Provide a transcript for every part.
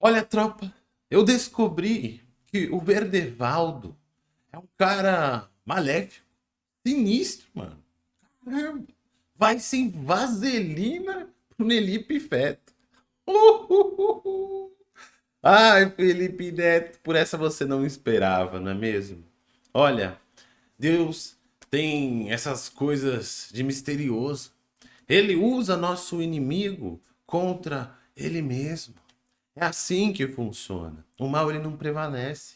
Olha, tropa, eu descobri que o Verdevaldo é um cara maléfico, sinistro, mano. Caramba, vai sem vaselina pro Nelipe Feto. Uh, uh, uh, Ai, Felipe Neto, por essa você não esperava, não é mesmo? Olha, Deus tem essas coisas de misterioso. Ele usa nosso inimigo contra ele mesmo. É assim que funciona. O mal ele não prevalece.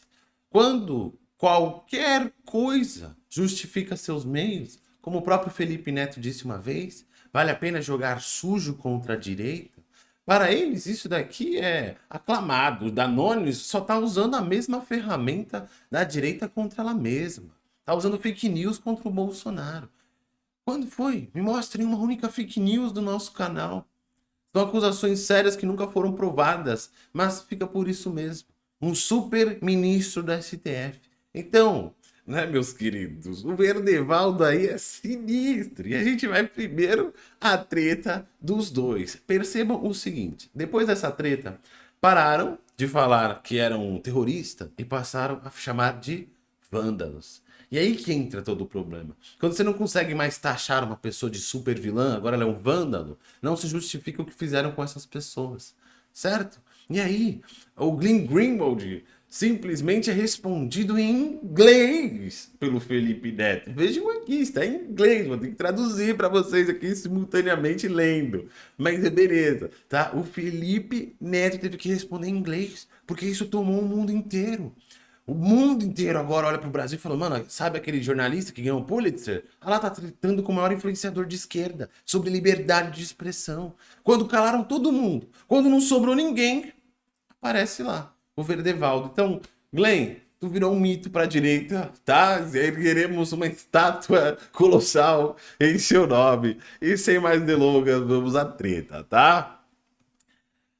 Quando qualquer coisa justifica seus meios, como o próprio Felipe Neto disse uma vez, vale a pena jogar sujo contra a direita? Para eles, isso daqui é aclamado. O Danones só está usando a mesma ferramenta da direita contra ela mesma. Está usando fake news contra o Bolsonaro. Quando foi? Me mostrem uma única fake news do nosso canal. São acusações sérias que nunca foram provadas, mas fica por isso mesmo. Um super ministro da STF. Então, né, meus queridos, o Verdevaldo aí é sinistro. E a gente vai primeiro à treta dos dois. Percebam o seguinte, depois dessa treta, pararam de falar que eram terrorista e passaram a chamar de vândalos. E aí que entra todo o problema. Quando você não consegue mais taxar uma pessoa de super vilã, agora ela é um vândalo, não se justifica o que fizeram com essas pessoas, certo? E aí, o Glenn Greenwald simplesmente é respondido em inglês pelo Felipe Neto. Vejam aqui, está em inglês, vou ter que traduzir para vocês aqui simultaneamente lendo. Mas é beleza, tá? O Felipe Neto teve que responder em inglês, porque isso tomou o mundo inteiro. O mundo inteiro agora olha para o Brasil e fala, mano, sabe aquele jornalista que ganhou o Pulitzer? Ah lá tá tratando com o maior influenciador de esquerda sobre liberdade de expressão. Quando calaram todo mundo, quando não sobrou ninguém, aparece lá o Verdevaldo. Então, Glenn, tu virou um mito para a direita, tá? Queremos uma estátua colossal em seu nome. E sem mais delongas, vamos à treta, tá?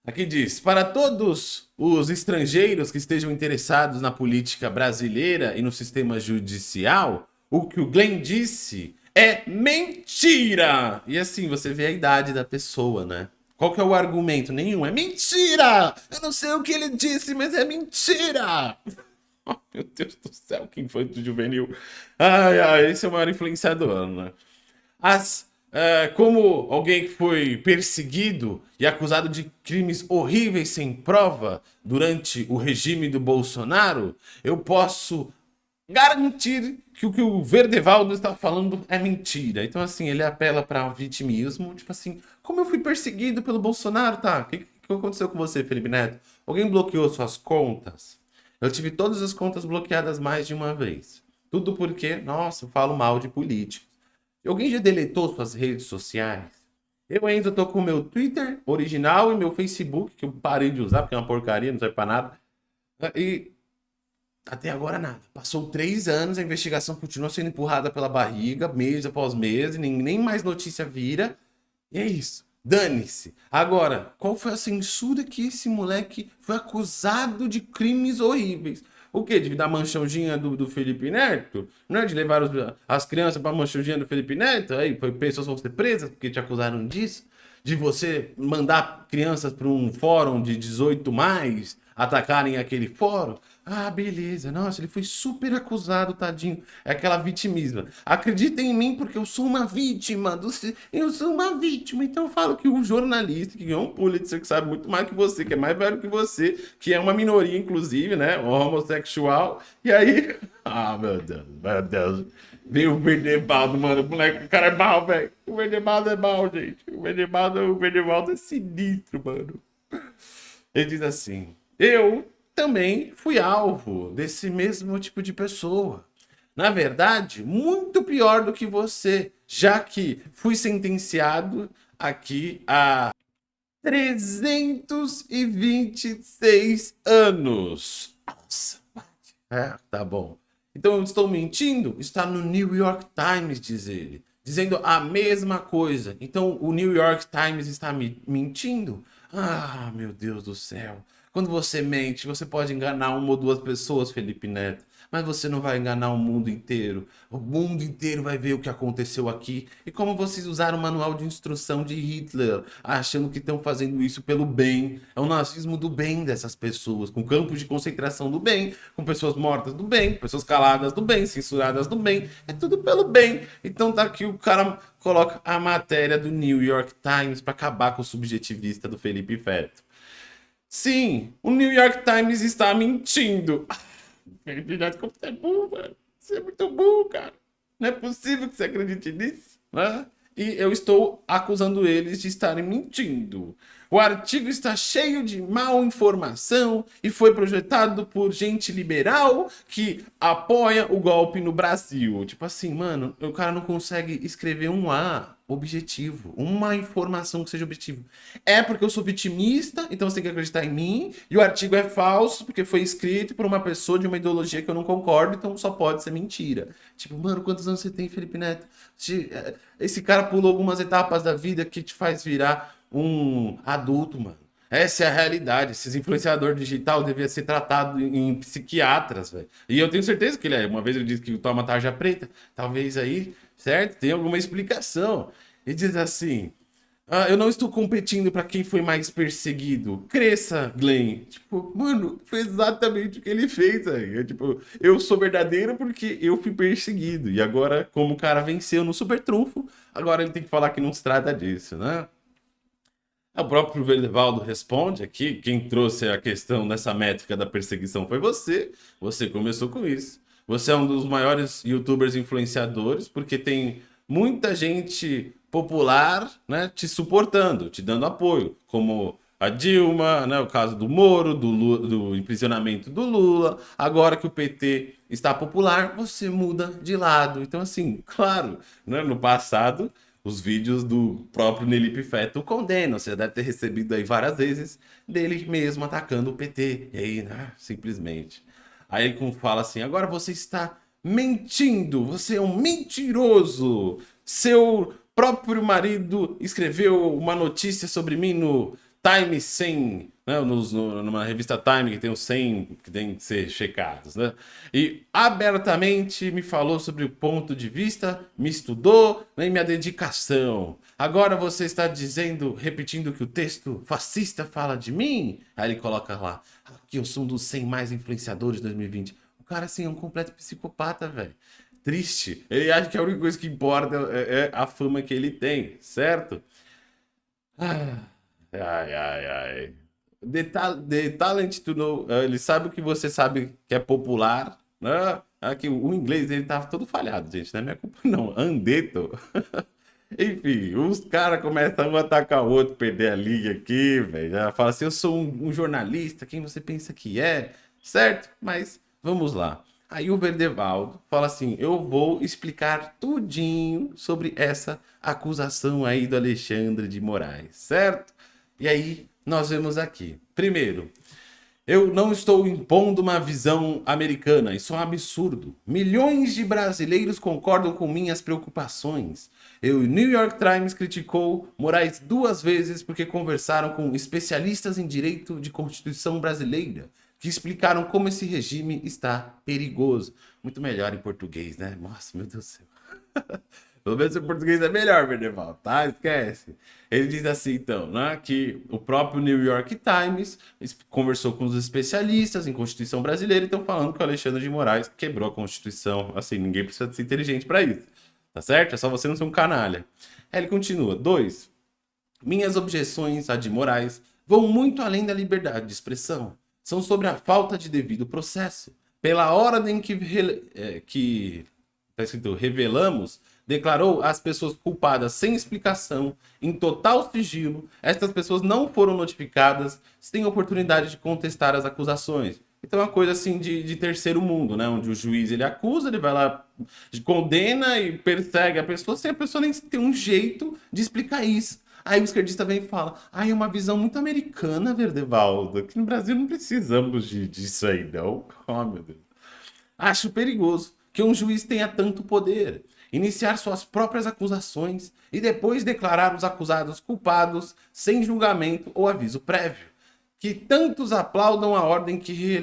Aqui diz, para todos os estrangeiros que estejam interessados na política brasileira e no sistema judicial, o que o Glenn disse é mentira! E assim, você vê a idade da pessoa, né? Qual que é o argumento? Nenhum. É mentira! Eu não sei o que ele disse, mas é mentira! Oh, meu Deus do céu, que infanto juvenil. Ai, ai, esse é o maior influenciador, né? As é, como alguém que foi perseguido e acusado de crimes horríveis sem prova durante o regime do Bolsonaro, eu posso garantir que o que o Verdevaldo está falando é mentira. Então, assim, ele apela para vitimismo, tipo assim, como eu fui perseguido pelo Bolsonaro, tá? O que, que aconteceu com você, Felipe Neto? Alguém bloqueou suas contas? Eu tive todas as contas bloqueadas mais de uma vez. Tudo porque, nossa, eu falo mal de político. Alguém já deletou suas redes sociais? Eu ainda tô com o meu Twitter original e meu Facebook, que eu parei de usar porque é uma porcaria, não serve pra nada. E até agora nada. Passou três anos, a investigação continua sendo empurrada pela barriga, mês após mês, nem, nem mais notícia vira. E é isso. Dane-se. Agora, qual foi a censura que esse moleque foi acusado de crimes horríveis? O quê? De dar manchãozinha do, do Felipe Neto? Não é? De levar os, as crianças para manchãozinha do Felipe Neto? Aí pessoas vão ser presas porque te acusaram disso? De você mandar crianças para um fórum de 18 mais atacarem aquele fórum? Ah, beleza. Nossa, ele foi super acusado, tadinho. É aquela vitimismo. Acreditem em mim porque eu sou uma vítima. Do... Eu sou uma vítima. Então eu falo que um jornalista que ganhou um Pulitzer, que sabe muito mais que você, que é mais velho que você, que é uma minoria, inclusive, né? Homossexual. E aí... Ah, meu Deus, meu Deus. Veio o Verdebaldo, mano. O moleque, o cara é mal, velho. O Verdebaldo é mal, gente. O Verdebaldo, o Verdebaldo é sinistro, mano. Ele diz assim... Eu também fui alvo desse mesmo tipo de pessoa. Na verdade, muito pior do que você, já que fui sentenciado aqui a 326 anos. Nossa, é, tá bom. Então eu estou mentindo? Está no New York Times, diz ele. Dizendo a mesma coisa. Então o New York Times está me mentindo? Ah, meu Deus do céu. Quando você mente, você pode enganar uma ou duas pessoas, Felipe Neto mas você não vai enganar o mundo inteiro. O mundo inteiro vai ver o que aconteceu aqui. E como vocês usaram o manual de instrução de Hitler, achando que estão fazendo isso pelo bem. É o nazismo do bem dessas pessoas, com campos de concentração do bem, com pessoas mortas do bem, pessoas caladas do bem, censuradas do bem. É tudo pelo bem. Então tá aqui o cara coloca a matéria do New York Times para acabar com o subjetivista do Felipe Feto. Sim, o New York Times está mentindo. Felipe Neto, como você é burro, mano. Você é muito burro, cara. Não é possível que você acredite nisso, né? E eu estou acusando eles de estarem mentindo. O artigo está cheio de mal informação e foi projetado por gente liberal que apoia o golpe no Brasil. Tipo assim, mano, o cara não consegue escrever um A objetivo, uma informação que seja objetivo. É porque eu sou vitimista, então você tem que acreditar em mim, e o artigo é falso porque foi escrito por uma pessoa de uma ideologia que eu não concordo, então só pode ser mentira. Tipo, mano, quantos anos você tem, Felipe Neto? É, esse cara pulou algumas etapas da vida que te faz virar um adulto, mano. Essa é a realidade. Esses influenciador digital devia ser tratado em psiquiatras, velho. E eu tenho certeza que ele é. Uma vez ele disse que toma tarja preta. Talvez aí, certo? Tem alguma explicação. Ele diz assim: ah, eu não estou competindo para quem foi mais perseguido. Cresça, Glenn. Tipo, mano, foi exatamente o que ele fez aí. Eu, tipo, eu sou verdadeiro porque eu fui perseguido. E agora, como o cara venceu no super trunfo, agora ele tem que falar que não se trata disso, né? O próprio Verdevaldo responde aqui, quem trouxe a questão dessa métrica da perseguição foi você, você começou com isso. Você é um dos maiores youtubers influenciadores, porque tem muita gente popular né, te suportando, te dando apoio, como a Dilma, né, o caso do Moro, do, Lula, do imprisionamento do Lula. Agora que o PT está popular, você muda de lado. Então, assim, claro, né, no passado os vídeos do próprio Nelipe Feto condenam. Você deve ter recebido aí várias vezes dele mesmo atacando o PT. E aí, né, simplesmente. Aí ele fala assim, agora você está mentindo, você é um mentiroso. Seu próprio marido escreveu uma notícia sobre mim no Time 100 né, nos, no, numa revista Time que tem os 100 que tem que ser checados, né? E abertamente me falou sobre o ponto de vista, me estudou né, e minha dedicação. Agora você está dizendo, repetindo que o texto fascista fala de mim? Aí ele coloca lá, que eu sou um dos 100 mais influenciadores de 2020. O cara, assim, é um completo psicopata, velho. Triste. Ele acha que a única coisa que importa é, é a fama que ele tem, certo? Ah, ai, ai, ai. The, ta the talent to know. Uh, ele sabe o que você sabe que é popular. Né? Aqui, o inglês ele tá todo falhado, gente. Não é minha culpa, não. Andeto. Enfim, os caras começam um a atacar o outro, perder a liga aqui, velho. Fala assim: eu sou um, um, jornalista, quem você pensa que é? Certo? Mas vamos lá. Aí o Verdevaldo fala assim: eu vou explicar tudinho sobre essa acusação aí do Alexandre de Moraes, certo? E aí nós vemos aqui. Primeiro, eu não estou impondo uma visão americana, isso é um absurdo. Milhões de brasileiros concordam com minhas preocupações. O New York Times criticou Moraes duas vezes porque conversaram com especialistas em direito de Constituição brasileira, que explicaram como esse regime está perigoso. Muito melhor em português, né? Nossa, meu Deus do céu. Pelo menos o português é melhor, Verdeval, tá? Esquece. Ele diz assim, então, né, que o próprio New York Times conversou com os especialistas em Constituição brasileira e estão falando que o Alexandre de Moraes quebrou a Constituição. Assim, ninguém precisa ser inteligente para isso, tá certo? É só você não ser um canalha. Aí ele continua. Dois, minhas objeções a de Moraes vão muito além da liberdade de expressão. São sobre a falta de devido processo. Pela ordem que, é, que tá escrito, revelamos declarou as pessoas culpadas sem explicação, em total sigilo. Estas pessoas não foram notificadas, sem oportunidade de contestar as acusações. Então é uma coisa assim de, de, terceiro mundo, né? Onde o juiz ele acusa, ele vai lá, condena e persegue a pessoa, sem a pessoa nem ter um jeito de explicar isso. Aí o esquerdista vem e fala, ah, é uma visão muito americana, Verdevaldo. Aqui no Brasil não precisamos de, disso aí, não. Oh, meu Deus. Acho perigoso que um juiz tenha tanto poder. iniciar suas próprias acusações e depois declarar os acusados culpados sem julgamento ou aviso prévio. Que tantos aplaudam a ordem que,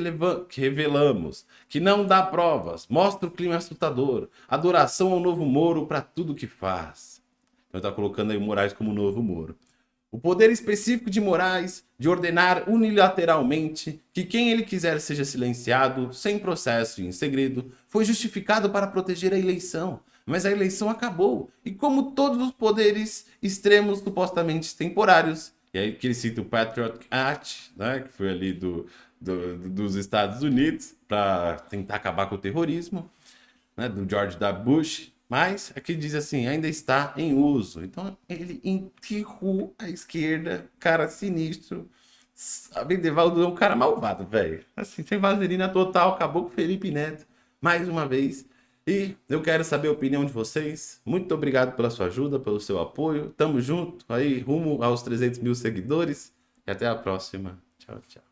que revelamos, que não dá provas, mostra o clima assustador, adoração ao novo Moro para tudo que faz. Então está colocando aí o Moraes como novo Moro. O poder específico de Moraes de ordenar unilateralmente que quem ele quiser seja silenciado, sem processo e em segredo, foi justificado para proteger a eleição. Mas a eleição acabou, e como todos os poderes extremos supostamente temporários, e aí que ele cita o Patriot Act, né, que foi ali do, do dos Estados Unidos, para tentar acabar com o terrorismo, né, do George W. Bush, mas aqui diz assim, ainda está em uso. Então ele enterrou a esquerda, cara sinistro. A Vendevaldo é um cara malvado, velho. Assim, sem vaselina total, acabou com o Felipe Neto, mais uma vez. E eu quero saber a opinião de vocês. Muito obrigado pela sua ajuda, pelo seu apoio. Tamo junto aí, rumo aos 300 mil seguidores. E até a próxima. Tchau, tchau.